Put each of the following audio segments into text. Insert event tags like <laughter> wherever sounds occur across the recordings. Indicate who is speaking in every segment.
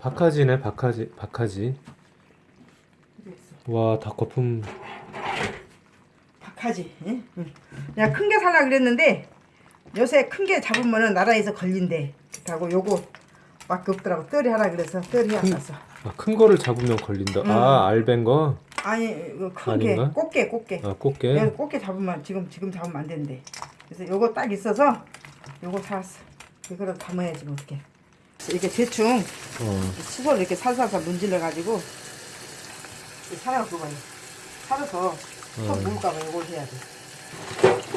Speaker 1: 박하지네 박하지 박하지
Speaker 2: 그랬어.
Speaker 1: 와 닭거품
Speaker 2: 박하지. 응? 응. 내가 큰 게 살라 그랬는데 요새 큰 게 잡으면은 나라에서 걸린대. 그렇다고 요거 밖에 없더라고. 떨이 하라 그래서 떨이 안 갔어.
Speaker 1: 아, 큰 거를 잡으면 걸린다
Speaker 2: 응.
Speaker 1: 아 알벤 거?
Speaker 2: 아니 이거 큰게
Speaker 1: 아닌가?
Speaker 2: 꽃게 꽃게.
Speaker 1: 아 꽃게?
Speaker 2: 꽃게 잡으면 지금 지금 잡으면 안 된대. 그래서 요거 딱 있어서 요거 사왔어. 이거를 담아야지 뭐 어떻게. 이렇게 대충
Speaker 1: 어.
Speaker 2: 치솔 이렇게 살살살 문질러 가지고 살아서 봐요. 살아서 또
Speaker 1: 어.
Speaker 2: 물까봐 이걸 해야 돼.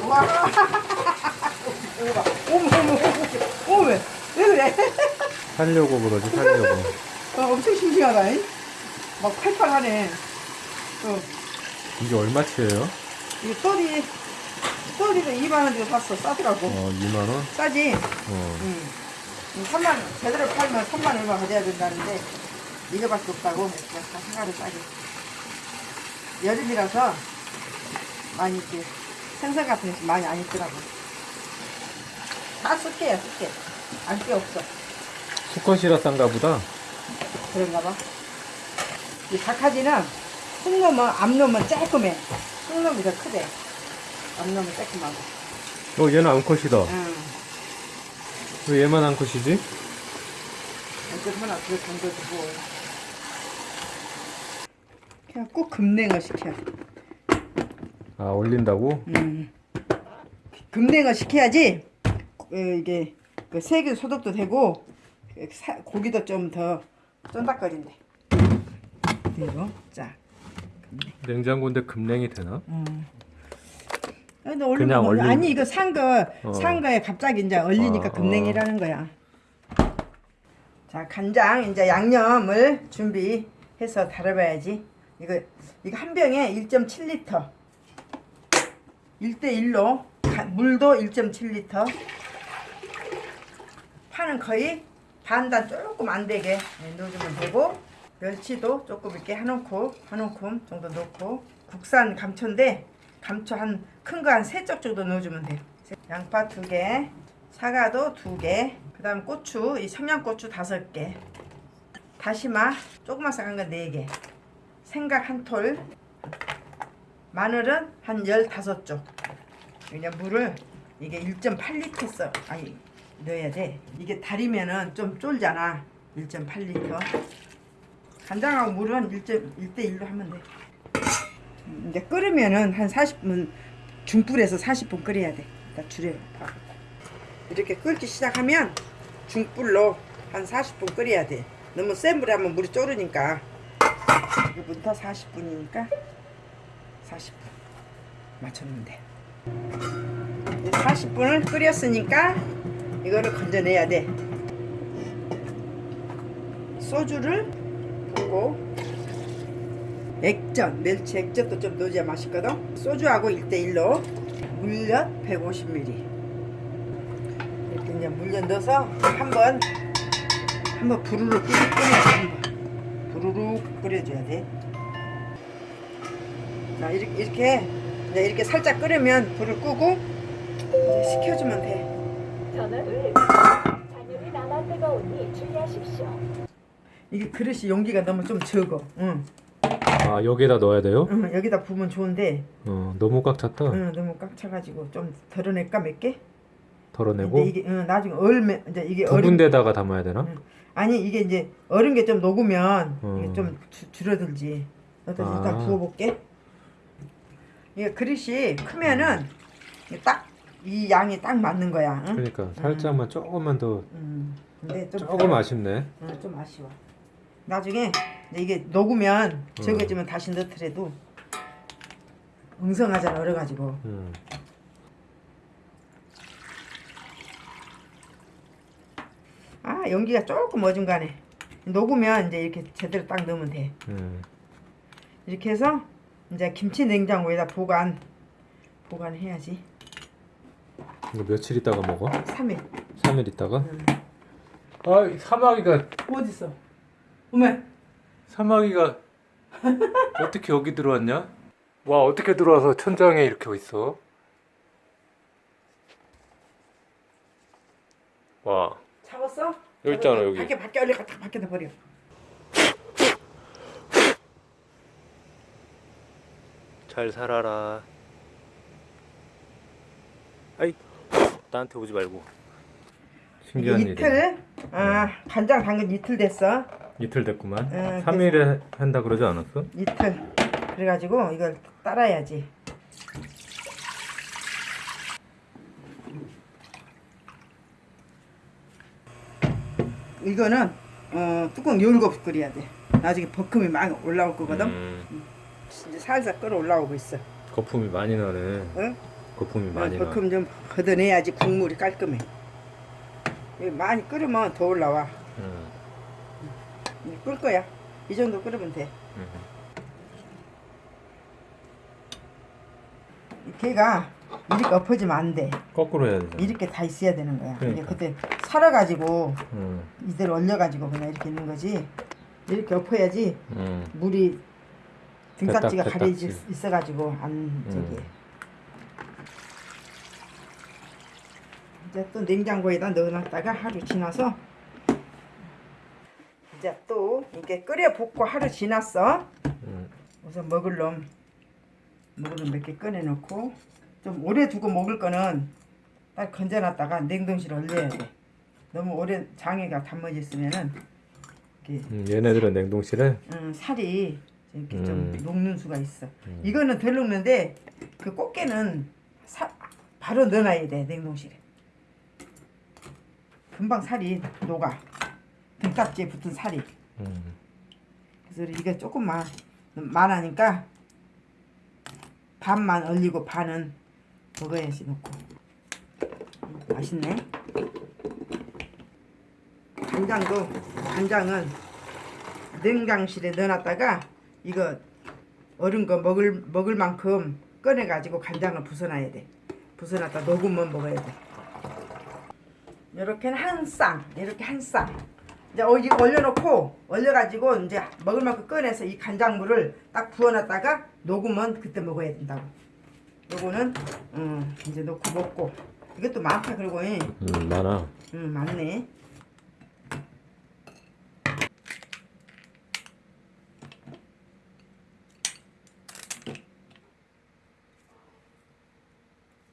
Speaker 2: 와, 이거 봐. 어머 어머 어머 어머 왜? 왜 그래?
Speaker 1: 살려고 그러지 살려고 <laughs>
Speaker 2: 어, 엄청 싱싱하다. 잉? 막 팔팔하네. 어,
Speaker 1: 이게 얼마치예요?
Speaker 2: 이거 떨이 떨이도 2만 원 주고 샀어. 싸더라고.
Speaker 1: 어 2만 원?
Speaker 2: 싸지.
Speaker 1: 어.
Speaker 2: 응. 3만 제대로 팔면 3만 얼마 가져야 된다는데 이거밖에 없다고 그냥 다 사가를 싸게. 여름이라서 많이 이렇게 생선 같은 게 많이 안 있더라고. 다 습해요, 습해. 안게 없어.
Speaker 1: 수컷이라 싼가 보다
Speaker 2: 그런가 봐. 이 박하지는 쑥놈은 암놈은 쬐끔해. 쑥놈이 더 크대. 암놈은 쬐끔하고.
Speaker 1: 어 얘는 암컷이다
Speaker 2: 응.
Speaker 1: 왜 얘만
Speaker 2: 하나 더 던져주고. 그냥 꼭 금냉어 시켜.
Speaker 1: 아 올린다고?
Speaker 2: 음. 금냉어 시켜야지. 어, 이게 그 세균 소독도 되고 그 사- 고기도 좀 더 쫀득거린대. 그리고 자.
Speaker 1: 냉장고인데 금냉이 되나?
Speaker 2: 음.
Speaker 1: 그냥
Speaker 2: 먹으면-
Speaker 1: 얼린-
Speaker 2: 아니 이거 산거
Speaker 1: 어.
Speaker 2: 산 거에 갑자기 이제 얼리니까
Speaker 1: 아,
Speaker 2: 금냉이라는 거야. 자 간장 이제 양념을 준비해서 달아봐야지. 이거 이거 한 병에 1.7리터. 1대 1로 물도 1.7리터. 파는 거의 반단 조금 안 되게 네, 넣어주면 되고 멸치도 조금 이렇게 한 움큼 한 움큼 정도 넣고 국산 감초인데 감초 한 큰 거 한 세 쪽 정도 넣어주면 돼요. 양파 두 개, 사과도 두 개, 그 다음 고추 이 청양고추 다섯 개, 다시마 조그만 싹한 거 네 개, 생각 한 톨, 마늘은 한 열다섯 쪽. 그냥 물을 이게 1.8리터 써 아니 넣어야 돼. 이게 달이면은 좀 쫄잖아. 1.8리터. 간장하고 물은 1.1대 1로 하면 돼. 음, 이제 끓으면은 한 40분 중불에서 40분 끓여야 돼. 일단 줄여 봐. 이렇게 끓기 시작하면 중불로 한 40분 끓여야 돼. 너무 센 불에 하면 물이 졸으니까. 지금부터 40분이니까 40분 맞췄는데 40분을 끓였으니까 이거를 건져내야 돼. 소주를 붓고 액젓, 멸치 액젓도 좀 넣어줘야 맛있거든. 소주하고 1대1로 물엿 150ml. 이렇게 이제 물엿 넣어서 한번 한번 부르르 끓여 한번 부르르 끓여줘야 돼. 자 이렇게 이렇게 이제 이렇게 살짝 끓으면 불을 끄고 이제 식혀주면 돼.
Speaker 3: 전원을 잔유리 남아 뜨거우니 주의하십시오.
Speaker 2: 이게 그릇이 용기가 너무 좀 적어. 응.
Speaker 1: 아 여기에다 넣어야 돼요?
Speaker 2: 응, 여기다 부으면 좋은데
Speaker 1: 어 너무 꽉 찼다
Speaker 2: 응, 너무 꽉 차가지고 좀 덜어낼까 몇 개?
Speaker 1: 덜어내고
Speaker 2: 근데 이게 응, 나중에 얼면 이제 이게
Speaker 1: 두
Speaker 2: 얼음
Speaker 1: 군데다가 담아야 되나?
Speaker 2: 응. 아니 이게 이제 얼은 게 좀 녹으면
Speaker 1: 음.
Speaker 2: 이게 좀 주- 줄어들지. 일단
Speaker 1: 아.
Speaker 2: 일단 부어볼게. 이게 그릇이 크면은 딱 이 양이 딱 맞는 거야. 응?
Speaker 1: 그러니까 살짝만 조금만 더
Speaker 2: 음. 근데 좀
Speaker 1: 조금. 아쉽네
Speaker 2: 응, 좀 아쉬워. 나중에 이게 녹으면 적어지면 다시 넣더라도 엉성하잖아 얼어가지고.
Speaker 1: 음.
Speaker 2: 아 연기가 조금 어중간해. 녹으면 이제 이렇게 제대로 딱 넣으면 돼.
Speaker 1: 음.
Speaker 2: 이렇게 해서 이제 김치 냉장고에다 보관 보관해야지.
Speaker 1: 이거 며칠 있다가 먹어?
Speaker 2: 3일.
Speaker 1: 3일 있다가?
Speaker 2: 응.
Speaker 1: 아 사마귀가
Speaker 2: 어디 있어? 어머.
Speaker 1: 사마귀가 <laughs> 어떻게 여기 들어왔냐? 와 어떻게 들어와서 천장에 이렇게 있어? 와
Speaker 2: 잡았어?
Speaker 1: 여기 있잖아 여기
Speaker 2: 밖에 밖에 얼른 다 밖에 넣어버려
Speaker 1: 잘 살아라 아이 나한테 오지 말고 신기한 이틀?
Speaker 2: 일이네. 아 간장 담근 이틀 됐어
Speaker 1: 이틀 됐구만.
Speaker 2: 응,
Speaker 1: 3일에 한다 그러지 않았어?
Speaker 2: 이틀 그래가지고 이걸 따라야지 이거는 어, 뚜껑 열고 끓여야 돼 나중에 버큼이 막 올라올 거거든
Speaker 1: 음,
Speaker 2: 이제 살살 끓어 올라오고 있어
Speaker 1: 거품이 많이 나네.
Speaker 2: 응?
Speaker 1: 거품이 많이 나.
Speaker 2: 버큼 좀 걷어내야지 국물이 깔끔해 많이 끓으면 더 올라와
Speaker 1: 음,
Speaker 2: 끓 거야 이 정도 끓으면 돼
Speaker 1: 음.
Speaker 2: 걔가 이렇게 엎어지면 안돼
Speaker 1: 거꾸로 해야 되잖아.
Speaker 2: 이렇게 다 있어야 되는 거야.
Speaker 1: 그러니까.
Speaker 2: 그때 살아가지고
Speaker 1: 음,
Speaker 2: 이대로 얼려가지고 그냥 이렇게 있는 거지. 이렇게 엎어야지
Speaker 1: 음,
Speaker 2: 물이 등딱지가 가려져. 있어가지고 안 저기.
Speaker 1: 음.
Speaker 2: 이제 또 냉장고에다 넣어놨다가 하루 지나서 이제 또 이렇게 끓여 붓고 하루 지났어.
Speaker 1: 음.
Speaker 2: 우선 먹을 놈 먹을 놈 몇 개 꺼내놓고 좀 오래 두고 먹을 거는 딱 건져놨다가 냉동실에 얼려야 돼. 너무 오래 장애가 담아졌으면은 이렇게
Speaker 1: 음, 얘네들은 냉동실에
Speaker 2: 음, 살이 이렇게 좀
Speaker 1: 음.
Speaker 2: 녹는 수가 있어.
Speaker 1: 음.
Speaker 2: 이거는 덜 녹는데 그 꽃게는 사, 바로 넣어놔야 돼 냉동실에. 금방 살이 녹아. 등딱지에 붙은 살이.
Speaker 1: 음,
Speaker 2: 그래서 이게 조금만 많으니까 반만 얼리고 반은 먹어야지 넣고. 맛있네. 간장도 간장은 냉장실에 넣어놨다가 이거 어른 거 먹을 먹을 만큼 꺼내 가지고 간장을 부숴놔야 돼. 부숴놨다 녹으면 먹어야 돼. 이렇게 한쌍 이렇게 한쌍 이제 어, 이거 얼려놓고 얼려가지고 이제 먹을 만큼 꺼내서 이 간장물을 딱 부어놨다가 녹으면 그때 먹어야 된다고. 요거는 음, 이제 넣고 먹고 이것도 많다 그러고 예.
Speaker 1: 음, 많아.
Speaker 2: 음, 많네.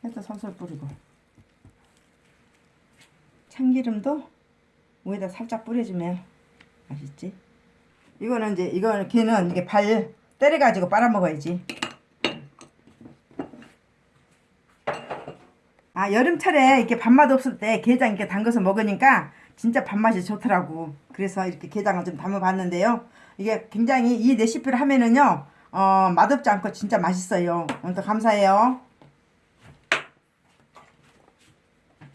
Speaker 2: 해서 살살 뿌리고 참기름도 위에다 살짝 뿌려주면 맛있지. 이거는 이제 이거는 걔는 이게 발 때려가지고 빨아 먹어야지. 아 여름철에 이렇게 밥맛 없을 때 게장 이렇게 담궈서 먹으니까 진짜 밥맛이 좋더라고. 그래서 이렇게 게장을 좀 담아봤는데요. 이게 굉장히 이 레시피를 하면은요, 어, 맛없지 않고 진짜 맛있어요. 오늘도 감사해요.